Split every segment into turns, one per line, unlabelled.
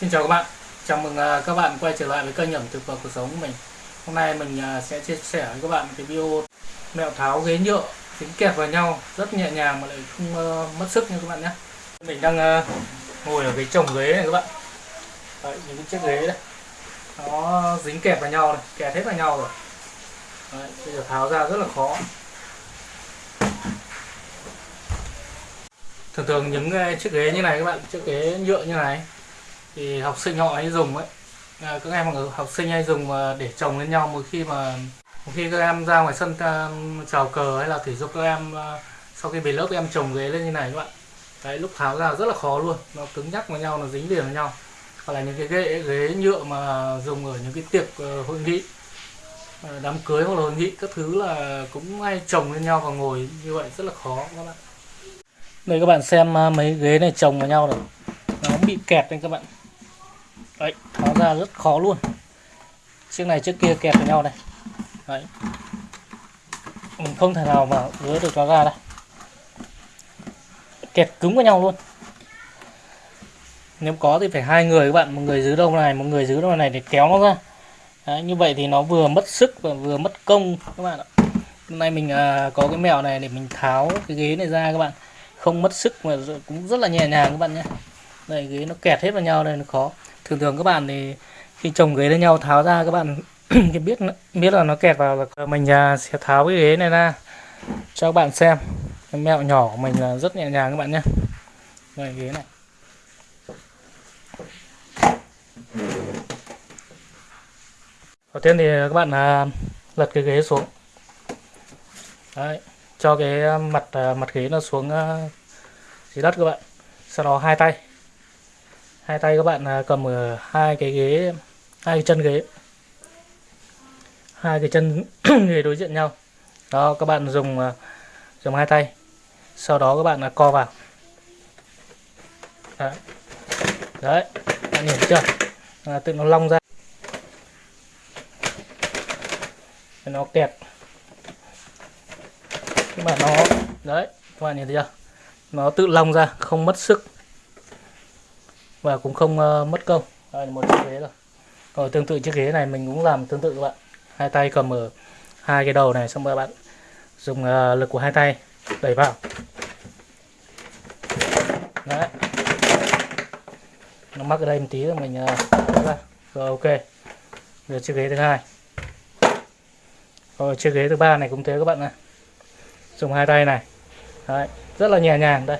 Xin chào các bạn, chào mừng à, các bạn quay trở lại với kênh ẩm thực và cuộc sống của mình. Hôm nay mình à, sẽ chia sẻ với các bạn cái video mẹo tháo ghế nhựa dính kẹp vào nhau rất nhẹ nhàng mà lại không mất sức nha các bạn nhé. Mình đang à, ngồi ở cái chồng ghế này các bạn. Đấy, những cái chiếc ghế đấy. Nó dính kẹp vào nhau này, kẹp hết vào nhau rồi. Đấy, bây giờ tháo ra rất là khó. Thường thường những chiếc ghế như này các bạn chiếc ghế nhựa như này thì học sinh họ hay dùng ấy. À, các em học sinh hay dùng để chồng lên nhau mỗi khi mà mỗi khi các em ra ngoài sân chào cờ hay là thể dục các em à, sau khi về lớp các em chồng ghế lên như này các bạn. Đấy lúc tháo ra rất là khó luôn. Nó cứng nhắc vào nhau nó dính liền với nhau. Hoặc là những cái ghế ghế nhựa mà dùng ở những cái tiệc ờ, hội nghị ờ, đám cưới hoặc là hội nghị các thứ là cũng hay chồng lên nhau và ngồi như vậy rất là khó các bạn. Đây các bạn xem à, mấy ghế này chồng vào nhau rồi nó bị kẹt đây các bạn đấy tháo ra rất khó luôn. Chiếc này trước kia kẹt với nhau này. Đấy. Mình không thể nào mà gỡ được nó ra đây kẹt cứng với nhau luôn. Nếu có thì phải hai người các bạn một người giữ đâu này một người giữ đâu này để kéo nó ra. Đấy, như vậy thì nó vừa mất sức và vừa mất công các bạn ạ. Hôm nay mình à, có cái mèo này để mình tháo cái ghế này ra các bạn. Không mất sức mà cũng rất là nhẹ nhàng các bạn nhé. Đây ghế nó kẹt hết vào nhau đây nó khó thường thường các bạn thì khi chồng ghế lên nhau tháo ra các bạn biết biết là nó kẹt vào là mình à, sẽ tháo cái ghế này ra cho các bạn xem. Cái mẹo nhỏ của mình là rất nhẹ nhàng các bạn nhé. Đây ghế này. Đầu tiên thì các bạn à, lật cái ghế xuống. Đấy, cho cái à, mặt mặt ghế nó xuống dưới đất các bạn. Sau đó hai tay hai tay các bạn à, cầm ở hai cái ghế hai cái chân ghế. Hai cái chân ghế đối diện nhau. Đó các bạn dùng à, dùng hai tay. Sau đó các bạn là co vào. Đấy, đấy. bạn nhìn chưa? À, tự nó long ra. Nó kẹt. Các bạn nó đấy các bạn nhìn thấy chưa? Nó tự long ra không mất sức và cũng không uh, mất công. Đây là một chiếc ghế rồi rồi tương tự chiếc ghế này mình cũng làm tương tự các bạn. Hai tay cầm ở hai cái đầu này xong rồi bạn dùng uh, lực của hai tay đẩy vào. Đấy. Nó mắc ở đây một tí rồi mình uh, ra. Rồi ok. Rồi chiếc ghế thứ hai. Rồi chiếc ghế thứ ba này cũng thế các bạn này dùng hai tay này. Đấy. Rất là nhẹ nhàng đây.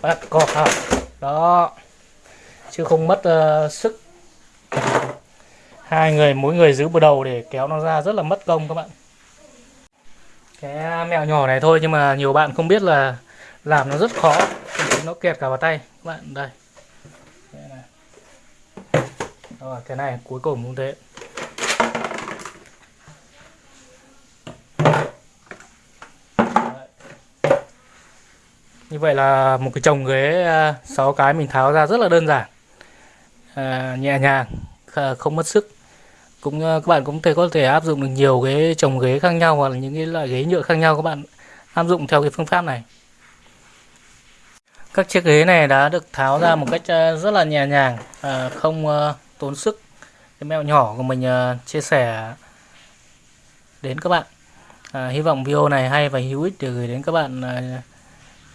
Bắt cọp vào. Đó chứ không mất uh, sức. Hai người mỗi người giữ bờ đầu để kéo nó ra rất là mất công các bạn. Cái mẹo nhỏ này thôi nhưng mà nhiều bạn không biết là làm nó rất khó. Nó kẹt cả vào tay. Các bạn đây. Rồi cái này cuối cùng cũng thế. Như vậy là một cái chồng ghế ờ, 6 cái mình tháo ra rất là đơn giản à, nhẹ nhàng không mất sức. Cũng ờ, các bạn cũng thể có thể áp dụng được nhiều cái chồng ghế khác nhau hoặc là những cái loại ghế nhựa khác nhau các bạn áp dụng theo cái phương pháp này. Các chiếc ghế này đã được tháo ra một cách ờ, rất là nhẹ nhàng ờ, không tốn sức. Cái mẹo nhỏ của mình chia sẻ đến các bạn. À, hy vọng video này hay và hữu ích để gửi đến các bạn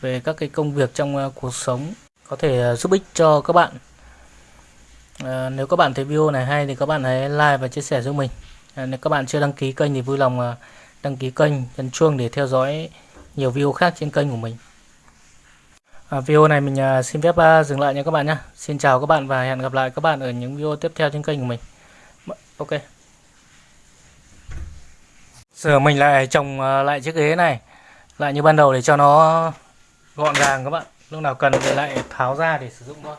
về các cái công việc trong cuộc sống có thể giúp ích cho các bạn à, nếu các bạn thấy video này hay thì các bạn hãy like và chia sẻ giúp mình. À, nếu các bạn chưa đăng ký kênh thì vui lòng ờ, đăng ký kênh nhấn chuông để theo dõi nhiều video khác trên kênh của mình. À, video này mình xin phép dừng lại nha các bạn nhé xin chào các bạn và hẹn gặp lại các bạn ở những video tiếp theo trên kênh của mình. Ok. Giờ mình lại trồng lại chiếc ghế này. Lại như ban đầu để cho nó gọn gàng các bạn. Lúc nào cần thì lại tháo ra để sử dụng thôi.